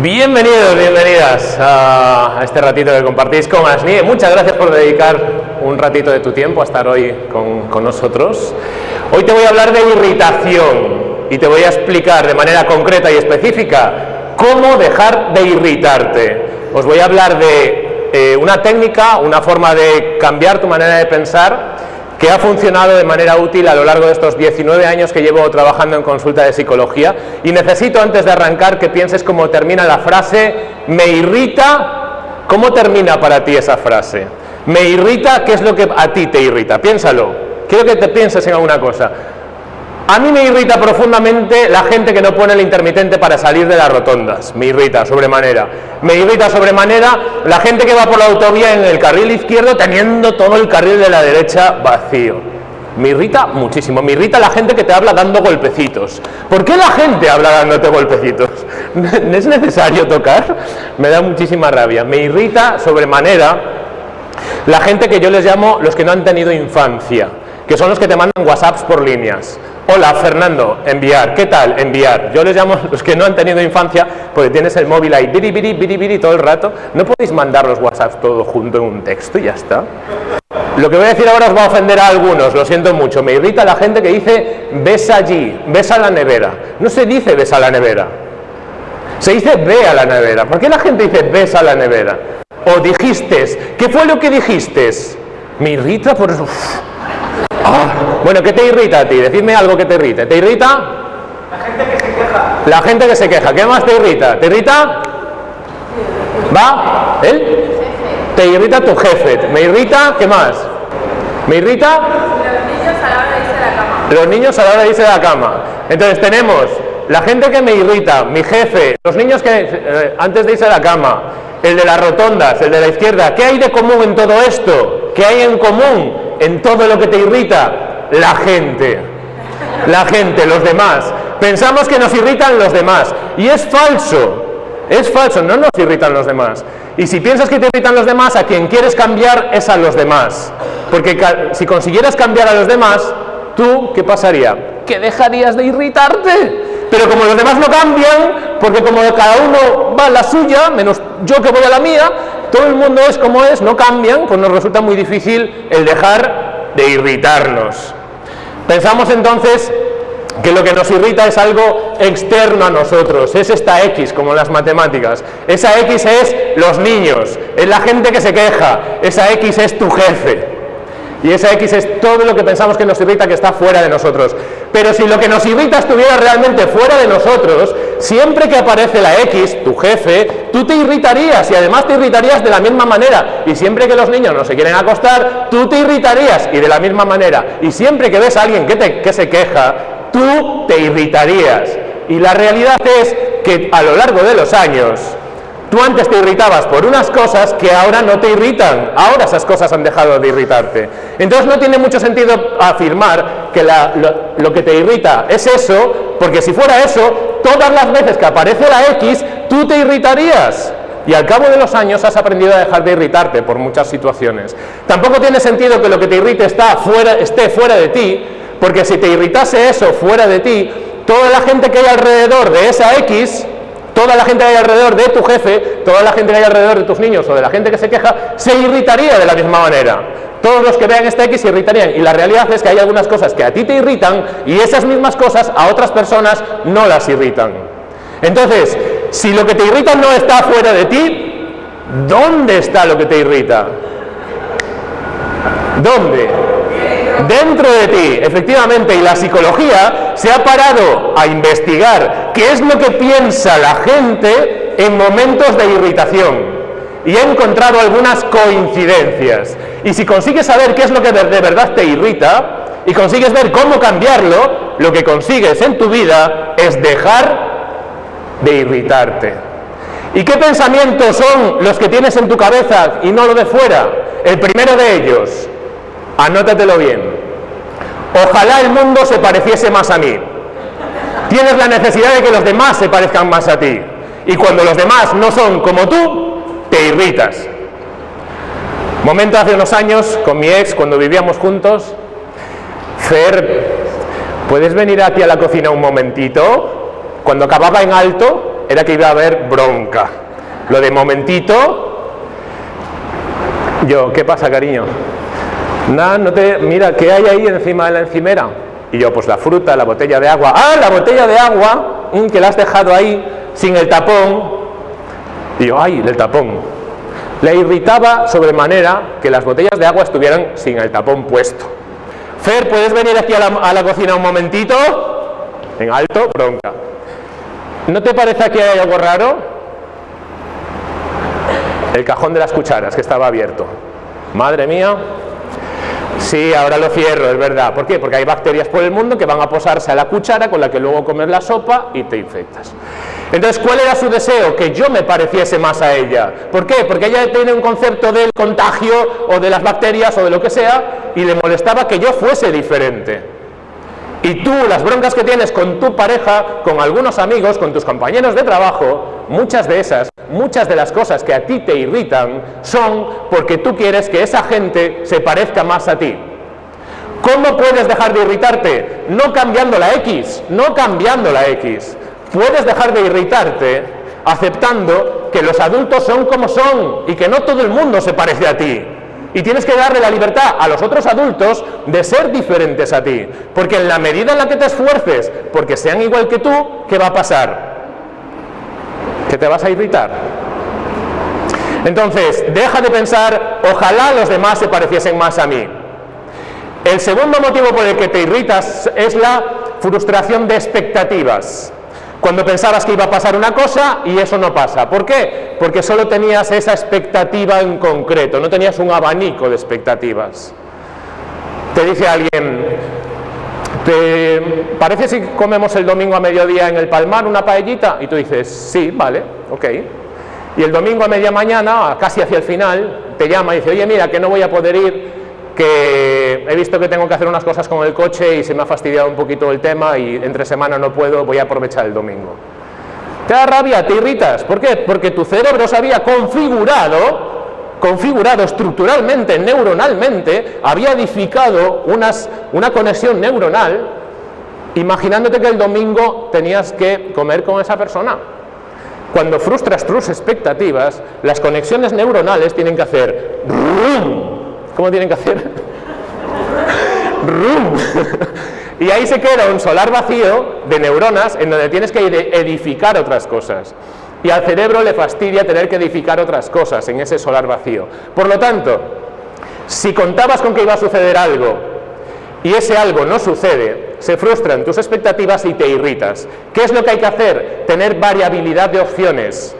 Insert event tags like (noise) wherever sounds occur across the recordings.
Bienvenidos, bienvenidas a este ratito que compartís con Asni. Muchas gracias por dedicar un ratito de tu tiempo a estar hoy con, nosotros. Hoy te voy a hablar de irritación y te voy a explicar de manera concreta y específica cómo dejar de irritarte. Os voy a hablar de eh, una técnica, una forma de cambiar tu manera de pensar que ha funcionado de manera útil a lo largo de estos 19 años que llevo trabajando en consulta de psicología y necesito antes de arrancar que pienses cómo termina la frase me irrita, ¿cómo termina para ti esa frase? Me irrita, ¿qué es lo que a ti te irrita? Piénsalo, quiero que te pienses en alguna cosa. A mí me irrita profundamente la gente que no pone el intermitente para salir de las rotondas. Me irrita sobremanera. Me irrita sobremanera la gente que va por la autovía en el carril izquierdo teniendo todo el carril de la derecha vacío. Me irrita muchísimo. Me irrita la gente que te habla dando golpecitos. ¿Por qué la gente habla dándote golpecitos? (laughs) ¿Es necesario tocar? Me da muchísima rabia. Me irrita sobremanera la gente que yo les llamo los que no han tenido infancia, que son los que te mandan WhatsApps por líneas Hola, Fernando, enviar. ¿Qué tal? Enviar. Yo les llamo los que no han tenido infancia, porque tienes el móvil ahí, biri, biri, biri, biri, todo el rato. ¿No podéis mandar los WhatsApp todo junto en un texto y ya está? Lo que voy a decir ahora os va a ofender a algunos, lo siento mucho. Me irrita la gente que dice, ves allí, ves a la nevera. No se dice ves a la nevera. Se dice ve a la nevera. ¿Por qué la gente dice ves a la nevera? O dijiste, ¿qué fue lo que dijiste? Me irrita por eso. Ah, bueno, ¿qué te irrita a ti? Decidme algo que te irrite. ¿Te irrita? La gente que se queja. La gente que se queja. ¿Qué más te irrita? ¿Te irrita? ¿Va? ¿Él? Te irrita tu jefe. ¿Me irrita? ¿Qué más? ¿Me irrita? Los niños a la hora de irse de la cama. Los niños a la hora de irse de la cama. Entonces tenemos la gente que me irrita, mi jefe, los niños que eh, antes de irse a la cama, el de las rotondas, el de la izquierda. ¿Qué hay de común en todo esto? ¿Qué hay en común? En todo lo que te irrita? La gente. La gente, los demás. Pensamos que nos irritan los demás. Y es falso. Es falso, no nos irritan los demás. Y si piensas que te irritan los demás, a quien quieres cambiar es a los demás. Porque si consiguieras cambiar a los demás, tú, ¿qué pasaría? Que dejarías de irritarte. Pero como los demás no cambian, porque como cada uno va a la suya, menos yo que voy a la mía, todo el mundo es como es, no cambian, pues nos resulta muy difícil el dejar de irritarnos. Pensamos entonces que lo que nos irrita es algo externo a nosotros, es esta X, como en las matemáticas. Esa X es los niños, es la gente que se queja, esa X es tu jefe. Y esa X es todo lo que pensamos que nos irrita que está fuera de nosotros. Pero si lo que nos irrita estuviera realmente fuera de nosotros, siempre que aparece la X, tu jefe, tú te irritarías y además te irritarías de la misma manera. Y siempre que los niños no se quieren acostar, tú te irritarías y de la misma manera. Y siempre que ves a alguien que, te, se queja, tú te irritarías. Y la realidad es que a lo largo de los años, Tú antes te irritabas por unas cosas que ahora no te irritan, ahora esas cosas han dejado de irritarte. Entonces no tiene mucho sentido afirmar que lo, que te irrita es eso, porque si fuera eso, todas las veces que aparece la X, tú te irritarías. Y al cabo de los años has aprendido a dejar de irritarte por muchas situaciones. Tampoco tiene sentido que lo que te irrite esté fuera de ti, porque si te irritase eso fuera de ti, toda la gente que hay alrededor de esa X toda la gente que hay alrededor de tu jefe, toda la gente que hay alrededor de tus niños o de la gente que se queja, se irritaría de la misma manera. Todos los que vean esta X se irritarían. Y la realidad es que hay algunas cosas que a ti te irritan y esas mismas cosas a otras personas no las irritan. Entonces, si lo que te irrita no está fuera de ti, ¿dónde está lo que te irrita? ¿Dónde? dentro de ti, efectivamente, y la psicología se ha parado a investigar qué es lo que piensa la gente en momentos de irritación y ha encontrado algunas coincidencias. Y si consigues saber qué es lo que de verdad te irrita y consigues ver cómo cambiarlo, lo que consigues en tu vida es dejar de irritarte. ¿Y qué pensamientos son los que tienes en tu cabeza y no lo de fuera? El primero de ellos, Anótatelo bien. Ojalá el mundo se pareciese más a mí. Tienes la necesidad de que los demás se parezcan más a ti. Y cuando los demás no son como tú, te irritas. Momento hace unos años, con mi ex, cuando vivíamos juntos, Fer ¿Puedes venir aquí a la cocina un momentito? Cuando acababa en alto, era que iba a haber bronca. Lo de momentito, yo, ¿qué pasa, cariño? Nada, no te. Mira, ¿qué hay ahí encima de la encimera? Y yo, pues la fruta, la botella de agua. ¡Ah, la botella de agua! Mm, que la has dejado ahí sin el tapón. Y yo, ¡ay, el tapón! Le irritaba sobremanera que las botellas de agua estuvieran sin el tapón puesto. Fer, ¿puedes venir aquí a la, a la cocina un momentito? En alto, bronca. ¿No te parece que hay algo raro? El cajón de las cucharas que estaba abierto. Madre mía, Sí, ahora lo cierro, es verdad. ¿Por qué? Porque hay bacterias por el mundo que van a posarse a la cuchara con la que luego comes la sopa y te infectas. Entonces, ¿cuál era su deseo? Que yo me pareciese más a ella. ¿Por qué? Porque ella tiene un concepto del contagio o de las bacterias o de lo que sea y le molestaba que yo fuese diferente. Y tú, las broncas que tienes con tu pareja, con algunos amigos, con tus compañeros de trabajo, muchas de esas, muchas de las cosas que a ti te irritan son porque tú quieres que esa gente se parezca más a ti. ¿Cómo puedes dejar de irritarte? No cambiando la X, no cambiando la X. Puedes dejar de irritarte aceptando que los adultos son como son y que no todo el mundo se parece a ti. Y tienes que darle la libertad a los otros adultos de ser diferentes a ti. Porque en la medida en la que te esfuerces porque sean igual que tú, ¿qué va a pasar? Que te vas a irritar. Entonces, deja de pensar, ojalá los demás se pareciesen más a mí. El segundo motivo por el que te irritas es la frustración de expectativas. Cuando pensabas que iba a pasar una cosa y eso no pasa. ¿Por qué? Porque solo tenías esa expectativa en concreto, no tenías un abanico de expectativas. Te dice alguien, ¿te parece si comemos el domingo a mediodía en el Palmar una paellita? Y tú dices, sí, vale, ok. Y el domingo a media mañana, casi hacia el final, te llama y dice, oye, mira, que no voy a poder ir que he visto que tengo que hacer unas cosas con el coche y se me ha fastidiado un poquito el tema y entre semana no puedo, voy a aprovechar el domingo. ¿Te da rabia? ¿Te irritas? ¿Por qué? Porque tu cerebro se había configurado, configurado estructuralmente, neuronalmente, había edificado unas, una conexión neuronal imaginándote que el domingo tenías que comer con esa persona. Cuando frustras tus expectativas, las conexiones neuronales tienen que hacer ¿Cómo tienen que hacer? y ahí se queda un solar vacío de neuronas en donde tienes que edificar otras cosas. Y al cerebro le fastidia tener que edificar otras cosas en ese solar vacío. Por lo tanto, si contabas con que iba a suceder algo y ese algo no sucede, se frustran tus expectativas y te irritas. ¿Qué es lo que hay que hacer? Tener variabilidad de opciones.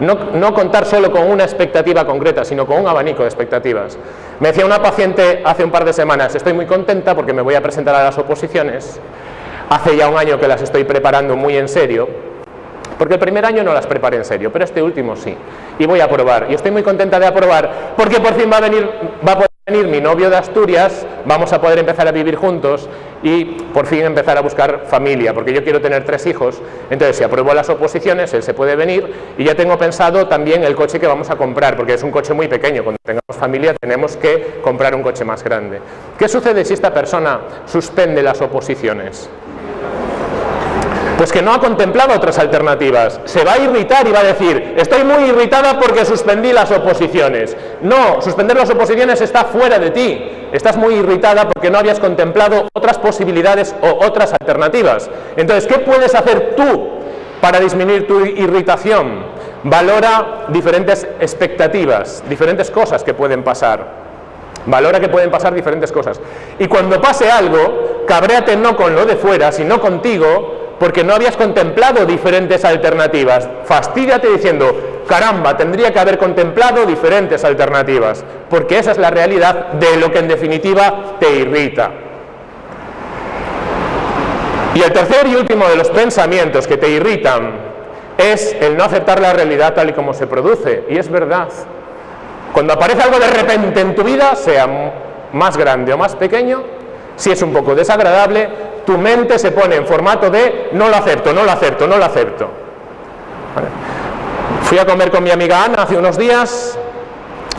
No, contar solo con una expectativa concreta, sino con un abanico de expectativas. Me decía una paciente hace un par de semanas, estoy muy contenta porque me voy a presentar a las oposiciones. Hace ya un año que las estoy preparando muy en serio, porque el primer año no las preparé en serio, pero este último sí. Y voy a aprobar. Y estoy muy contenta de aprobar porque por fin va a venir, va a poder venir mi novio de Asturias, vamos a poder empezar a vivir juntos y por fin empezar a buscar familia, porque yo quiero tener tres hijos. Entonces, si apruebo las oposiciones, él se puede venir y ya tengo pensado también el coche que vamos a comprar, porque es un coche muy pequeño. Cuando tengamos familia tenemos que comprar un coche más grande. ¿Qué sucede si esta persona suspende las oposiciones? Pues que no ha contemplado otras alternativas. Se va a irritar y va a decir, estoy muy irritada porque suspendí las oposiciones. No, suspender las oposiciones está fuera de ti. Estás muy irritada porque no habías contemplado otras posibilidades o otras alternativas. Entonces, ¿qué puedes hacer tú para disminuir tu irritación? Valora diferentes expectativas, diferentes cosas que pueden pasar. Valora que pueden pasar diferentes cosas. Y cuando pase algo, cabréate no con lo de fuera, sino contigo, porque no habías contemplado diferentes alternativas. Fastídiate diciendo, caramba, tendría que haber contemplado diferentes alternativas, porque esa es la realidad de lo que en definitiva te irrita. Y el tercer y último de los pensamientos que te irritan es el no aceptar la realidad tal y como se produce. Y es verdad. Cuando aparece algo de repente en tu vida, sea más grande o más pequeño, si es un poco desagradable, tu mente se pone en formato de no lo acepto, no lo acepto, no lo acepto. Fui a comer con mi amiga Ana hace unos días,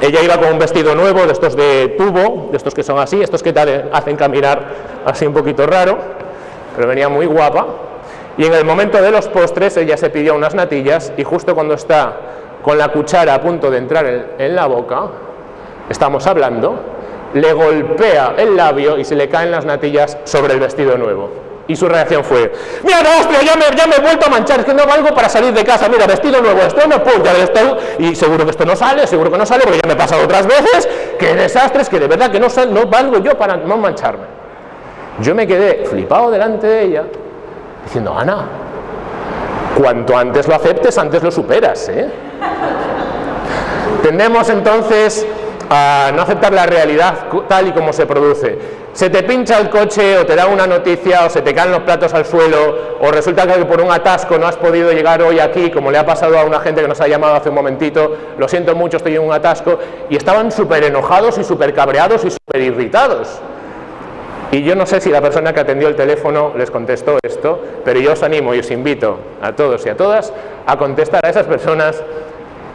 ella iba con un vestido nuevo, de estos de tubo, de estos que son así, estos que te hacen caminar así un poquito raro. pero venía muy guapa. Y en el momento de los postres ella se pidió unas natillas y justo cuando está con la cuchara a punto de entrar en, en la boca, estamos hablando, le golpea el labio y se le caen las natillas sobre el vestido nuevo. Y su reacción fue, mira, hostia, ya me, ya me he vuelto a manchar, es que no valgo para salir de casa, mira, vestido nuevo, esto no punta, esto, y seguro que esto no sale, seguro que no sale, porque ya me he pasado otras veces, qué desastres, que de verdad que no, sal- no valgo yo para no mancharme. Yo me quedé flipado delante de ella, diciendo, Ana, cuanto antes lo aceptes, antes lo superas, ¿eh? Tendemos entonces a no aceptar la realidad tal y como se produce. Se te pincha el coche o te da una noticia o se te caen los platos al suelo o resulta que por un atasco no has podido llegar hoy aquí como le ha pasado a una gente que nos ha llamado hace un momentito, lo siento mucho, estoy en un atasco y estaban súper enojados y súper cabreados y súper irritados. Y yo no sé si la persona que atendió el teléfono les contestó esto, pero yo os animo y os invito a todos y a todas a contestar a esas personas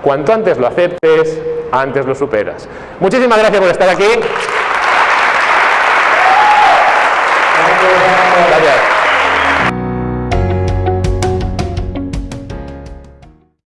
Cuanto antes lo aceptes, antes lo superas. Muchísimas gracias por estar aquí.